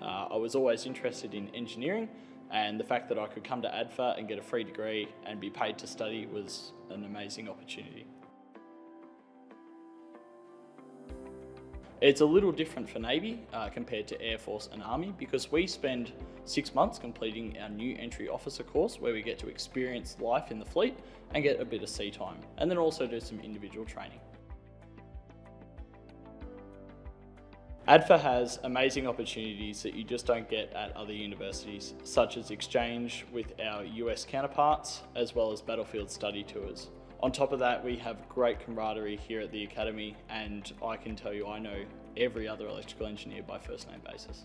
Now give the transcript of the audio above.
was always interested in engineering and the fact that I could come to ADFA and get a free degree and be paid to study was an amazing opportunity. It's a little different for Navy uh, compared to Air Force and Army because we spend six months completing our new entry officer course where we get to experience life in the fleet and get a bit of sea time and then also do some individual training. ADFA has amazing opportunities that you just don't get at other universities, such as exchange with our US counterparts, as well as battlefield study tours. On top of that, we have great camaraderie here at the Academy and I can tell you I know every other electrical engineer by first name basis.